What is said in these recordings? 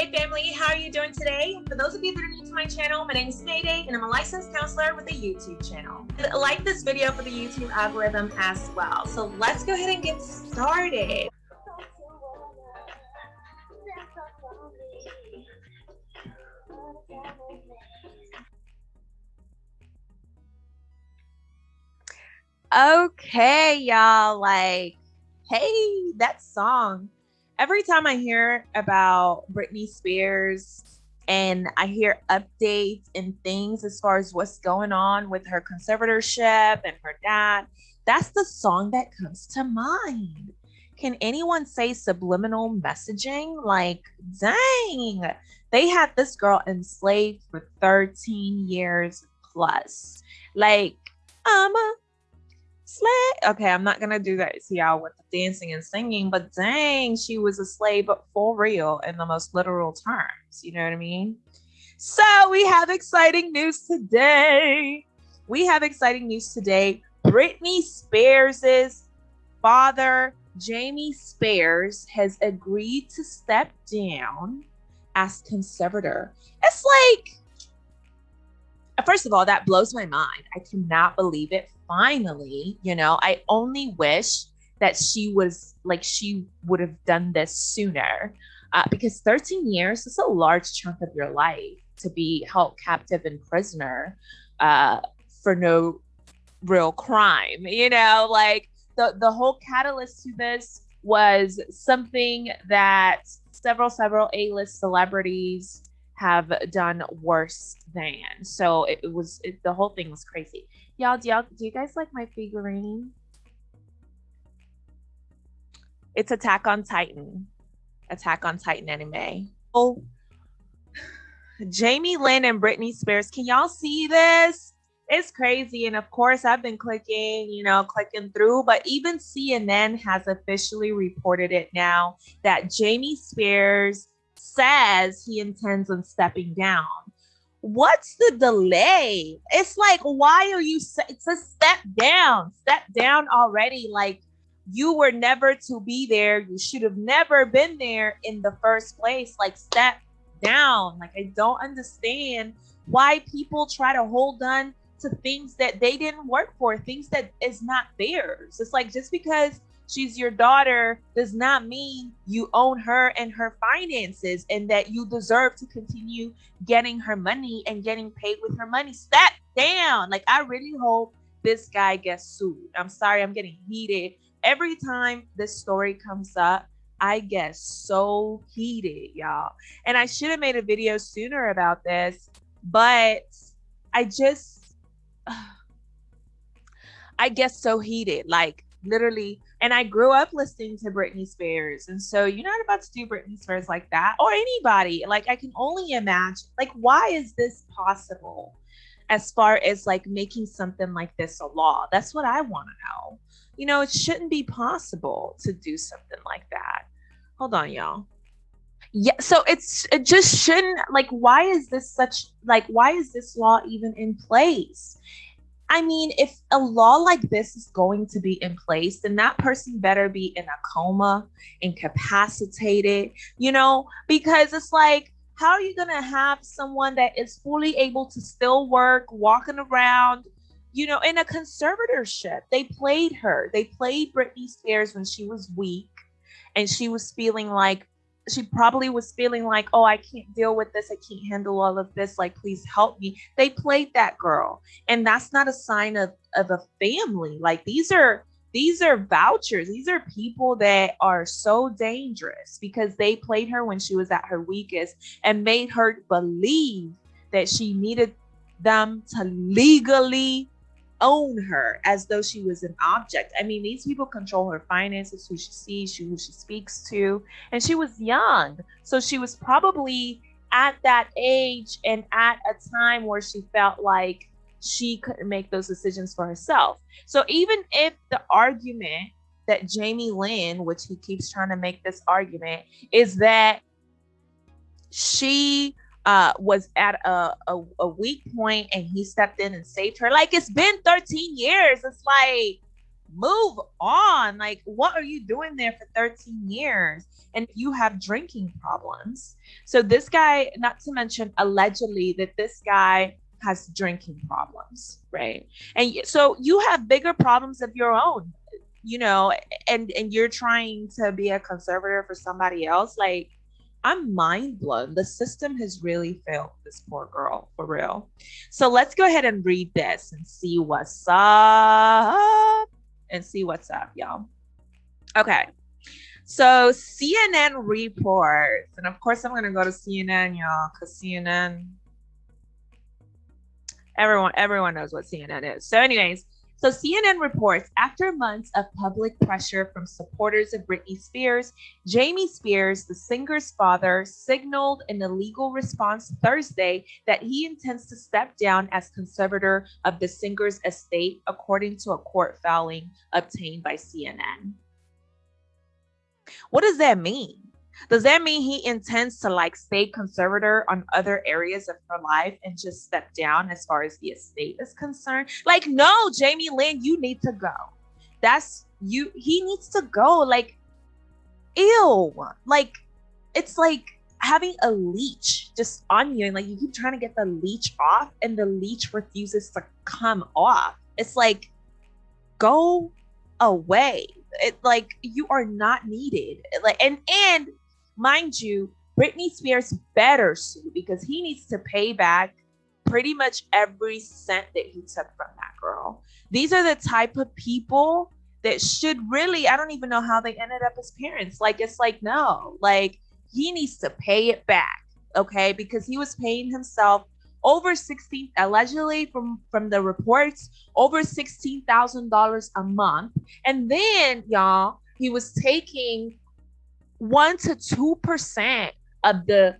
Mayday family, how are you doing today? For those of you that are new to my channel, my name is Mayday and I'm a licensed counselor with a YouTube channel. Like this video for the YouTube algorithm as well. So let's go ahead and get started. Okay, y'all, like, hey, that song every time I hear about Britney Spears and I hear updates and things as far as what's going on with her conservatorship and her dad, that's the song that comes to mind. Can anyone say subliminal messaging? Like, dang, they had this girl enslaved for 13 years plus. Like, I'm a slave. Okay, I'm not gonna do that to y'all with the dancing and singing, but dang, she was a slave for real in the most literal terms. You know what I mean? So we have exciting news today. We have exciting news today. Britney Spears's father, Jamie Spears, has agreed to step down as conservator. It's like first of all, that blows my mind. I cannot believe it finally, you know, I only wish that she was like she would have done this sooner. Uh, because 13 years is a large chunk of your life to be held captive and prisoner uh, for no real crime. You know, like the the whole catalyst to this was something that several several A-list celebrities have done worse than. So it, it was it, the whole thing was crazy. Y'all, do y'all do you guys like my figurine? It's Attack on Titan. Attack on Titan anime. Oh, Jamie Lynn and Britney Spears. Can y'all see this? It's crazy. And of course, I've been clicking, you know, clicking through, but even CNN has officially reported it now that Jamie Spears says he intends on stepping down what's the delay? It's like, why are you It's a step down? Step down already. Like you were never to be there. You should have never been there in the first place. Like step down. Like I don't understand why people try to hold on to things that they didn't work for, things that is not theirs. It's like just because she's your daughter does not mean you own her and her finances and that you deserve to continue getting her money and getting paid with her money. Step down. Like, I really hope this guy gets sued. I'm sorry, I'm getting heated. Every time this story comes up, I get so heated, y'all. And I should have made a video sooner about this, but I just, I get so heated. Like, literally, and I grew up listening to Britney Spears. And so you're not about to do Britney Spears like that or anybody. Like I can only imagine like why is this possible as far as like making something like this a law? That's what I want to know. You know, it shouldn't be possible to do something like that. Hold on, y'all. Yeah, so it's it just shouldn't like why is this such like why is this law even in place? I mean, if a law like this is going to be in place, then that person better be in a coma, incapacitated, you know, because it's like, how are you going to have someone that is fully able to still work, walking around, you know, in a conservatorship? They played her. They played Britney Spears when she was weak and she was feeling like she probably was feeling like, oh, I can't deal with this. I can't handle all of this. Like, please help me. They played that girl. And that's not a sign of, of a family. Like these are these are vouchers. These are people that are so dangerous because they played her when she was at her weakest and made her believe that she needed them to legally own her as though she was an object. I mean, these people control her finances, who she sees, who she speaks to, and she was young. So she was probably at that age and at a time where she felt like she couldn't make those decisions for herself. So even if the argument that Jamie Lynn, which he keeps trying to make this argument, is that she uh, was at a, a, a weak point and he stepped in and saved her. Like it's been 13 years. It's like, move on. Like, what are you doing there for 13 years? And you have drinking problems. So, this guy, not to mention allegedly that this guy has drinking problems, right? And so you have bigger problems of your own, you know, and and you're trying to be a conservator for somebody else. Like, I'm mind blown. The system has really failed this poor girl for real. So let's go ahead and read this and see what's up and see what's up, y'all. Okay. So CNN reports, and of course I'm gonna go to CNN, y'all, because CNN, everyone, everyone knows what CNN is. So, anyways, so CNN reports after months of public pressure from supporters of Britney Spears, Jamie Spears, the singer's father, signaled in a legal response Thursday that he intends to step down as conservator of the singer's estate, according to a court filing obtained by CNN. What does that mean? Does that mean he intends to like stay conservator on other areas of her life and just step down as far as the estate is concerned? Like, no, Jamie Lynn, you need to go. That's you, he needs to go. Like, ew. Like, it's like having a leech just on you, and like you keep trying to get the leech off, and the leech refuses to come off. It's like, go away. It like you are not needed. Like, and and mind you, Britney Spears better sue because he needs to pay back pretty much every cent that he took from that girl. These are the type of people that should really, I don't even know how they ended up as parents. Like, it's like, no, like he needs to pay it back. Okay. Because he was paying himself over 16 allegedly from from the reports over $16,000 a month and then y'all he was taking one to two percent of the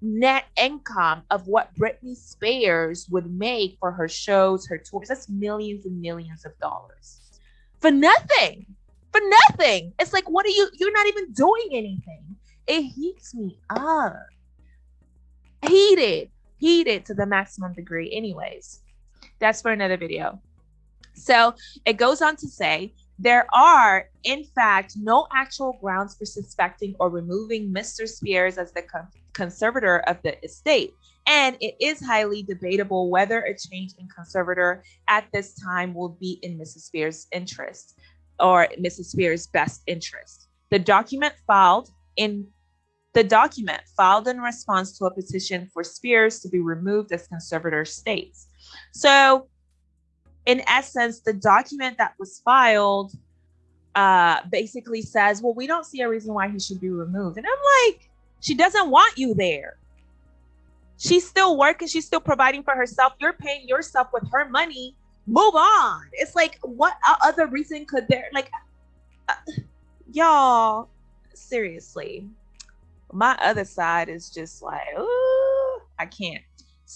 net income of what Britney Spears would make for her shows, her tours. That's millions and millions of dollars for nothing. For nothing. It's like, what are you? You're not even doing anything. It heats me up. Heated, heated to the maximum degree. Anyways, that's for another video. So it goes on to say there are, in fact, no actual grounds for suspecting or removing Mr. Spears as the con- conservator of the estate. And it is highly debatable whether a change in conservator at this time will be in Mrs. Spears' interest or Mrs. Spears' best interest. The document filed in the document filed in response to a petition for Spears to be removed as conservator states. So in essence, the document that was filed uh, basically says, well, we don't see a reason why he should be removed. And I'm like, she doesn't want you there. She's still working. She's still providing for herself. You're paying yourself with her money. Move on. It's like, what other reason could there, like, uh, y'all, seriously, my other side is just like, ooh, I can't.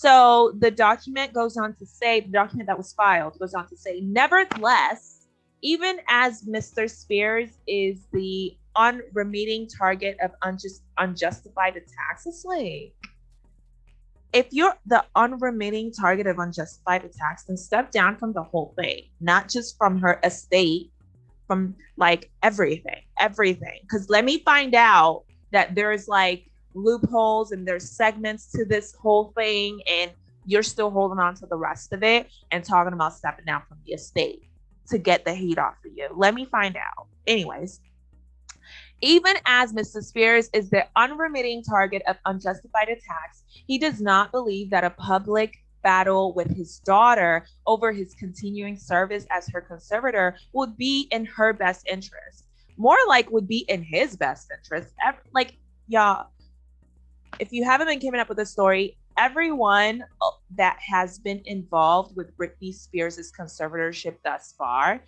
So the document goes on to say, the document that was filed goes on to say, nevertheless, even as Mr. Spears is the unremitting target of unjust, unjustified attacks, it's like, if you're the unremitting target of unjustified attacks, then step down from the whole thing, not just from her estate, from like everything, everything. Because let me find out that there's like loopholes and there's segments to this whole thing and you're still holding on to the rest of it and talking about stepping down from the estate to get the heat off of you. Let me find out. Anyways, even as Mr. Spears is the unremitting target of unjustified attacks, he does not believe that a public battle with his daughter over his continuing service as her conservator would be in her best interest. More like would be in his best interest. Like, y'all, if you haven't been keeping up with the story, everyone uh, that has been involved with Britney Spears' conservatorship thus far,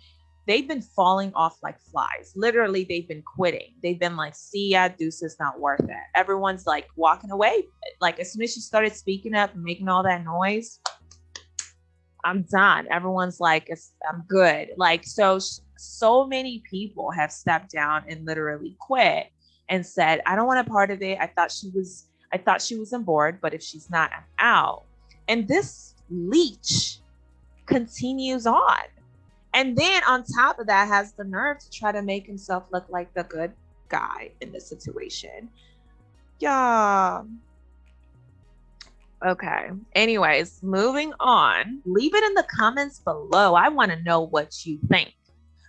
they've been falling off like flies. Literally, they've been quitting. They've been like, see ya, deuces, not worth it. Everyone's like walking away. Like, as soon as she started speaking up and making all that noise, I'm done. Everyone's like, I'm good. Like, so, so many people have stepped down and literally quit and said, I don't want a part of it. I thought she was I thought she was on board, but if she's not, I'm out. And this leech continues on. And then on top of that, has the nerve to try to make himself look like the good guy in the situation. Yeah. Okay. Anyways, moving on. Leave it in the comments below. I want to know what you think.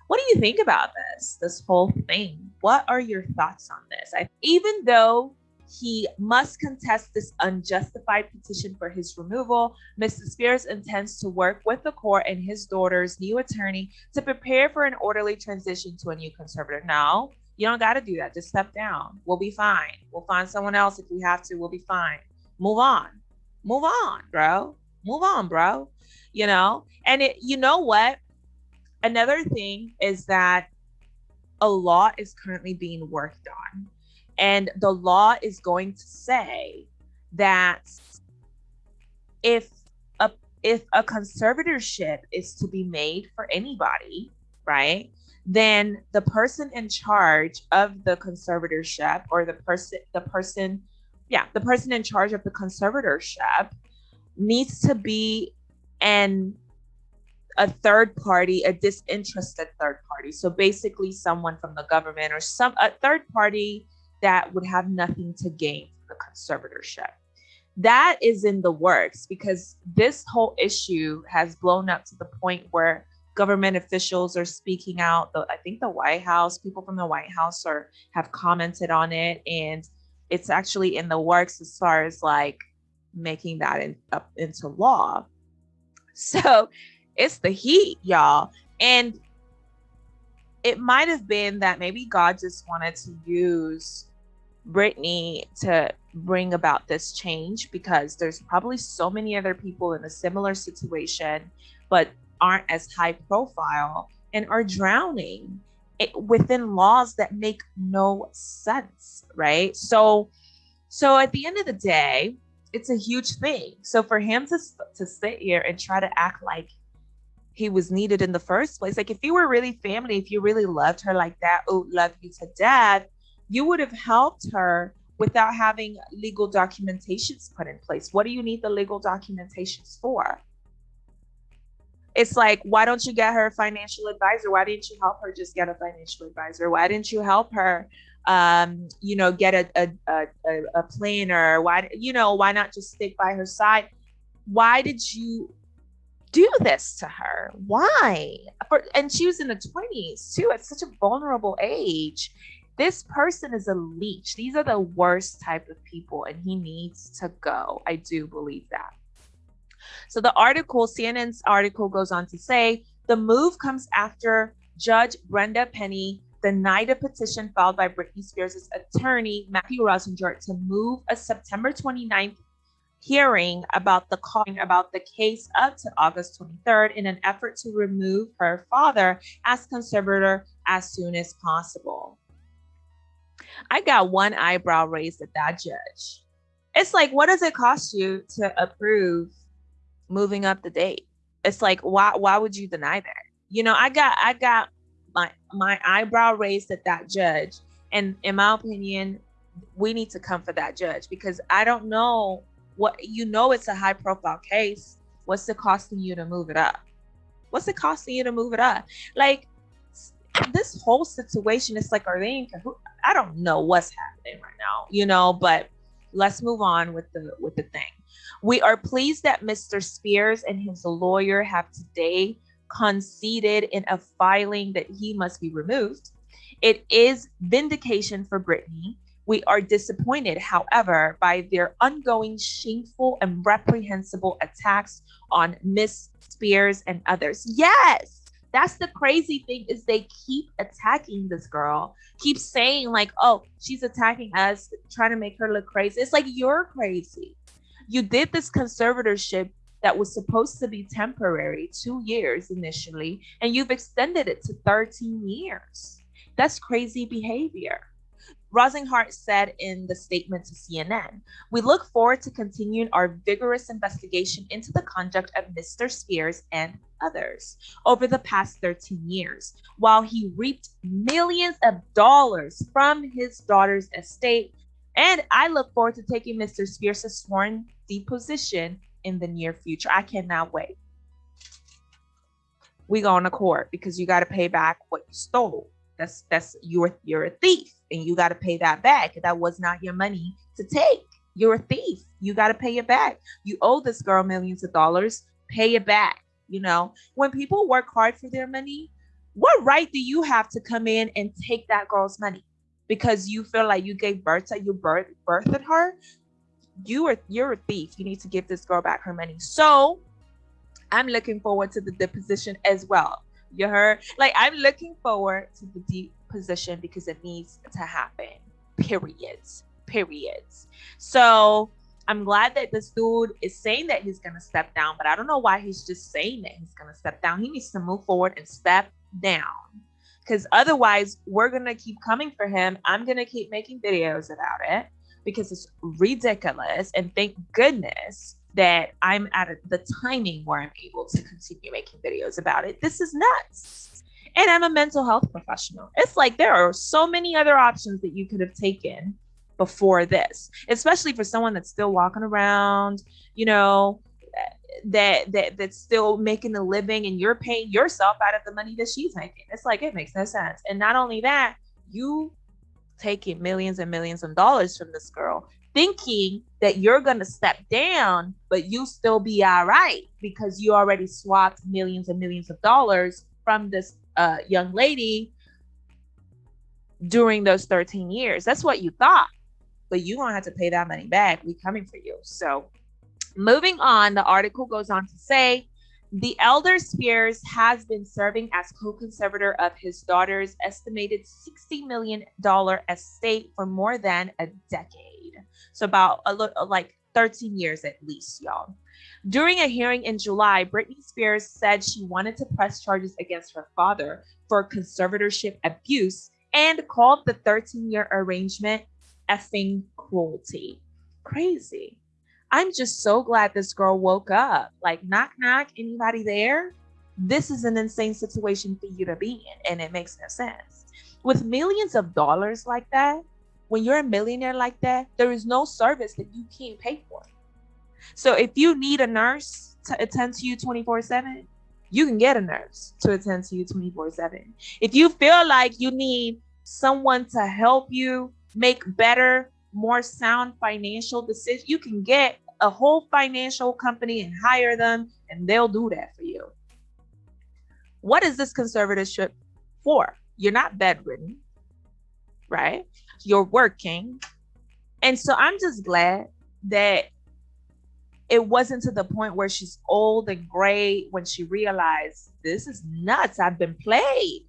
What do you think about this? This whole thing. What are your thoughts on this? I, even though he must contest this unjustified petition for his removal. Mr. Spears intends to work with the court and his daughter's new attorney to prepare for an orderly transition to a new conservator. No, you don't got to do that. Just step down. We'll be fine. We'll find someone else if we have to. We'll be fine. Move on. Move on, bro. Move on, bro. You know, and it, you know what? Another thing is that a law is currently being worked on and the law is going to say that if a if a conservatorship is to be made for anybody, right? Then the person in charge of the conservatorship or the person the person yeah, the person in charge of the conservatorship needs to be an a third party, a disinterested third party. So basically someone from the government or some a third party that would have nothing to gain from the conservatorship. That is in the works because this whole issue has blown up to the point where government officials are speaking out. I think the White House, people from the White House are have commented on it, and it's actually in the works as far as like making that in, up into law. So it's the heat, y'all. And it might have been that maybe God just wanted to use Britney to bring about this change because there's probably so many other people in a similar situation, but aren't as high profile and are drowning within laws that make no sense, right? So, so at the end of the day, it's a huge thing. So for him to to sit here and try to act like he was needed in the first place, like if you were really family, if you really loved her like that, oh, love you to death, you would have helped her without having legal documentations put in place. What do you need the legal documentations for? It's like, why don't you get her a financial advisor? Why didn't you help her just get a financial advisor? Why didn't you help her, um, you know, get a, a, a, a planner? Why, you know, why not just stick by her side? Why did you do this to her? Why? For, and she was in the 20s too, at such a vulnerable age this person is a leech. These are the worst type of people, and he needs to go. I do believe that. So the article, CNN's article goes on to say the move comes after Judge Brenda Penny denied a petition filed by Britney Spears' attorney, Matthew Rosengart, to move a September 29th hearing about the calling about the case up to August 23rd in an effort to remove her father as conservator as soon as possible. I got one eyebrow raised at that judge. It's like, what does it cost you to approve moving up the date? It's like, why why would you deny that? You know, I got I got my my eyebrow raised at that judge. And in my opinion, we need to come for that judge because I don't know what you know it's a high profile case. What's it costing you to move it up? What's it costing you to move it up? Like this whole situation is like, are they in cahoots? I don't know what's happening right now, you know, but let's move on with the with the thing. We are pleased that Mr. Spears and his lawyer have today conceded in a filing that he must be removed. It is vindication for Britney. We are disappointed, however, by their ongoing shameful and reprehensible attacks on Miss Spears and others. Yes, that's the crazy thing is they keep attacking this girl keep saying like oh she's attacking us trying to make her look crazy. It's like you're crazy. You did this conservatorship that was supposed to be temporary two years initially and you've extended it to 13 years. That's crazy behavior. Rosengart said in the statement to CNN, We look forward to continuing our vigorous investigation into the conduct of Mr. Spears and others over the past 13 years, while he reaped millions of dollars from his daughter's estate. And I look forward to taking Mr. Spears' sworn deposition in the near future. I cannot wait. we going to court because you got to pay back what you stole. That's that's you're you're a thief and you got to pay that back. That was not your money to take. You're a thief. You got to pay it back. You owe this girl millions of dollars. Pay it back. You know, when people work hard for their money, what right do you have to come in and take that girl's money because you feel like you gave birth to you birth birthed her? You are you're a thief. You need to give this girl back her money. So I'm looking forward to the deposition as well. You heard? Like I'm looking forward to the deposition because it needs to happen. Periods. Periods. So I'm glad that this dude is saying that he's gonna step down, but I don't know why he's just saying that he's gonna step down. He needs to move forward and step down. Because otherwise, we're gonna keep coming for him. I'm gonna keep making videos about it because it's ridiculous. And thank goodness that I'm at the timing where I'm able to continue making videos about it. This is nuts. And I'm a mental health professional. It's like there are so many other options that you could have taken before this, especially for someone that's still walking around, you know, that that that's still making a living and you're paying yourself out of the money that she's making. It's like it makes no sense. And not only that, you taking millions and millions of dollars from this girl thinking that you're going to step down, but you still be all right because you already swapped millions and millions of dollars from this uh, young lady during those 13 years. That's what you thought, but you don't have to pay that money back. We coming for you. So moving on, the article goes on to say the elder Spears has been serving as co-conservator of his daughter's estimated $60 million estate for more than a decade. So about a little uh, like 13 years at least, y'all. During a hearing in July, Britney Spears said she wanted to press charges against her father for conservatorship abuse and called the 13 year arrangement effing cruelty. Crazy. I'm just so glad this girl woke up. Like, knock, knock, anybody there? This is an insane situation for you to be in, and it makes no sense. With millions of dollars like that, when you're a millionaire like that, there is no service that you can't pay for. So if you need a nurse to attend to you 24 7, you can get a nurse to attend to you 24 7. If you feel like you need someone to help you make better, more sound financial decisions, you can get a whole financial company and hire them, and they'll do that for you. What is this conservatorship for? You're not bedridden, right? you're working. And so I'm just glad that it wasn't to the point where she's old and gray when she realized this is nuts. I've been played.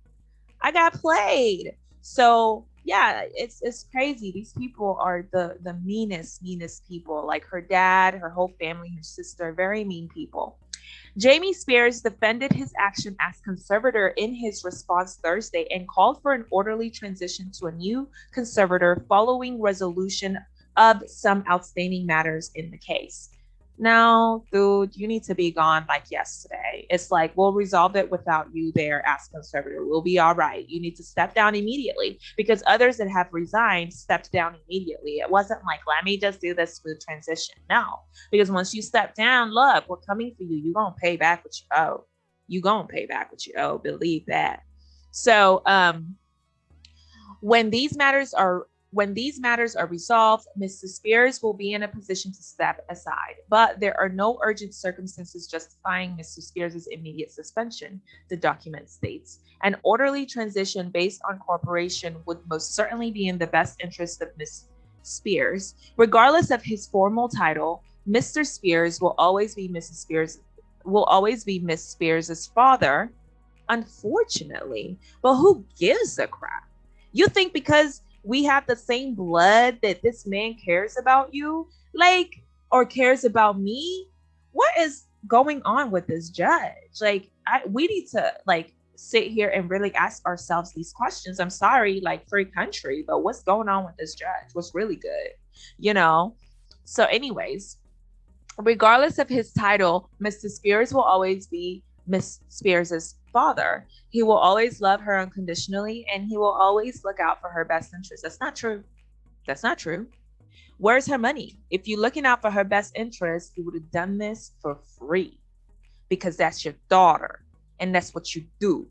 I got played. So yeah, it's it's crazy. These people are the the meanest, meanest people. Like her dad, her whole family, her sister, very mean people. Jamie Spears defended his action as conservator in his response Thursday and called for an orderly transition to a new conservator following resolution of some outstanding matters in the case. Now, dude, you need to be gone like yesterday. It's like we'll resolve it without you there as conservator. We'll be all right. You need to step down immediately because others that have resigned stepped down immediately. It wasn't like, let me just do this smooth transition. No, because once you step down, look, we're coming for you. You're gonna pay back what you owe. You gonna pay back what you owe. Believe that. So um when these matters are when these matters are resolved, Mrs. Spears will be in a position to step aside, but there are no urgent circumstances justifying Mr. Spears' immediate suspension, the document states. An orderly transition based on cooperation would most certainly be in the best interest of Ms. Spears. Regardless of his formal title, Mr. Spears will always be Mrs. Spears will always be Miss Spears' father, unfortunately. But who gives a crap? You think because we have the same blood that this man cares about you like or cares about me what is going on with this judge? Like I, we need to like sit here and really ask ourselves these questions. I'm sorry like free country but what's going on with this judge? What's really good you know? So anyways regardless of his title mr spears will always be miss spears's father. He will always love her unconditionally and he will always look out for her best interest. That's not true. That's not true. Where's her money? If you're looking out for her best interest, you would have done this for free because that's your daughter. And that's what you do.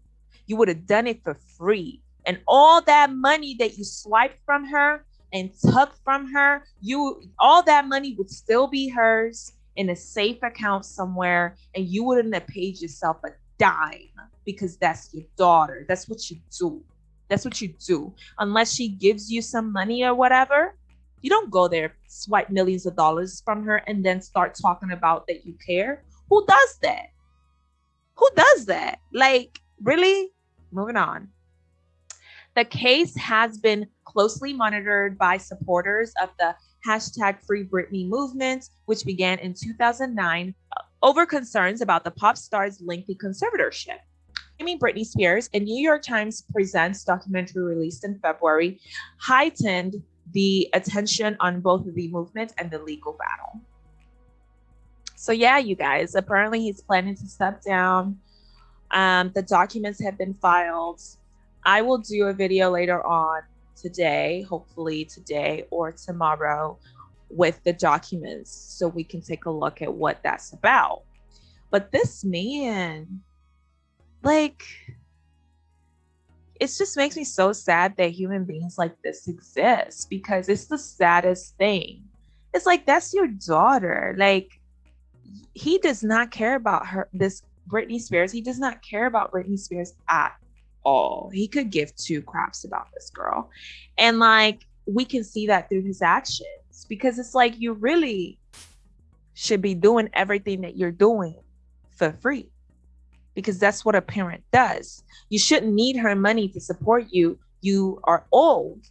You would have done it for free. And all that money that you swiped from her and took from her, you all that money would still be hers in a safe account somewhere, and you wouldn't have paid yourself a dime because that's your daughter. That's what you do. That's what you do. Unless she gives you some money or whatever, you don't go there, swipe millions of dollars from her, and then start talking about that you care. Who does that? Who does that? Like, really? Moving on. The case has been closely monitored by supporters of the hashtag Free Britney movement, which began in 2009 over concerns about the pop star's lengthy conservatorship. I mean, Britney Spears, a New York Times Presents documentary released in February, heightened the attention on both the movement and the legal battle. So, yeah, you guys, apparently he's planning to step down. Um, the documents have been filed. I will do a video later on today, hopefully today or tomorrow, with the documents so we can take a look at what that's about. But this man, like, it just makes me so sad that human beings like this exist because it's the saddest thing. It's like that's your daughter. Like he does not care about her this Britney Spears. He does not care about Britney Spears at all. He could give two craps about this girl. And like we can see that through his actions because it's like you really should be doing everything that you're doing for free because that's what a parent does. You shouldn't need her money to support you. You are old,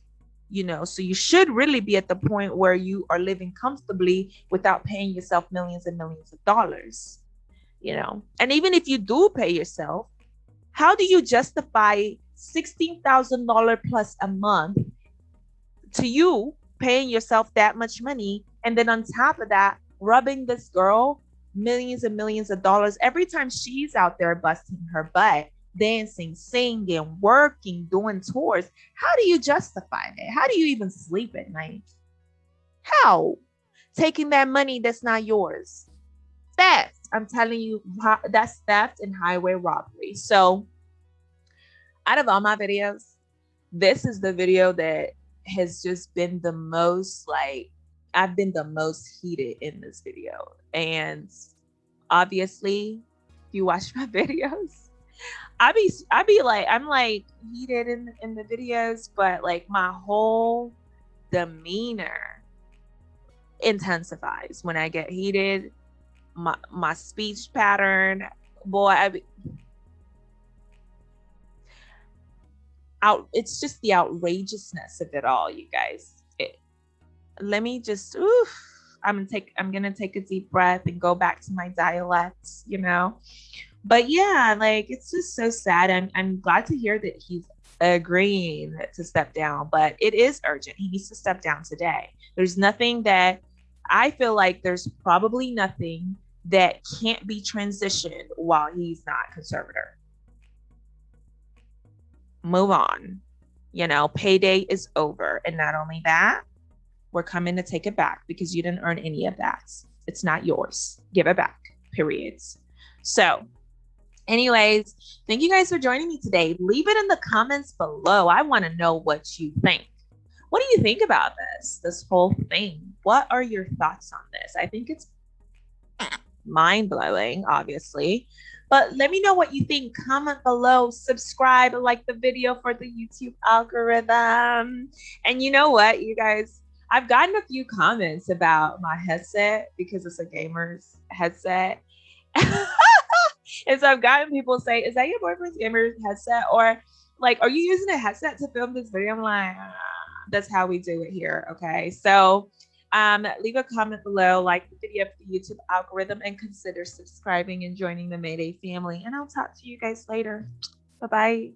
you know, so you should really be at the point where you are living comfortably without paying yourself millions and millions of dollars, you know. And even if you do pay yourself, how do you justify $16,000 plus a month to you paying yourself that much money? And then on top of that, rubbing this girl millions and millions of dollars every time she's out there busting her butt, dancing, singing, working, doing tours. How do you justify that? How do you even sleep at night? How? Taking that money that's not yours. Theft. I'm telling you, that's theft and highway robbery. So, out of all my videos, this is the video that has just been the most like I've been the most heated in this video. And obviously, if you watch my videos, I be I be like I'm like heated in in the videos, but like my whole demeanor intensifies when I get heated. My my speech pattern, boy, I be, out. It's just the outrageousness of it all, you guys let me just oof, I'm gonna take I'm gonna take a deep breath and go back to my dialects, you know. But yeah, like it's just so sad. I'm I'm glad to hear that he's agreeing to step down, but it is urgent. He needs to step down today. There's nothing that I feel like there's probably nothing that can't be transitioned while he's not conservator. Move on. You know, payday is over. And not only that, we're coming to take it back because you didn't earn any of that. It's not yours. Give it back, periods. So, anyways, thank you guys for joining me today. Leave it in the comments below. I want to know what you think. What do you think about this, this whole thing? What are your thoughts on this? I think it's mind blowing, obviously. But let me know what you think. Comment below, subscribe, like the video for the YouTube algorithm. And you know what, you guys, I've gotten a few comments about my headset because it's a gamer's headset. and so I've gotten people say, Is that your boyfriend's gamer's headset? Or like, are you using a headset to film this video? I'm like, ah, that's how we do it here. Okay. So um, leave a comment below, like the video for the YouTube algorithm, and consider subscribing and joining the Mayday family. And I'll talk to you guys later. Bye bye.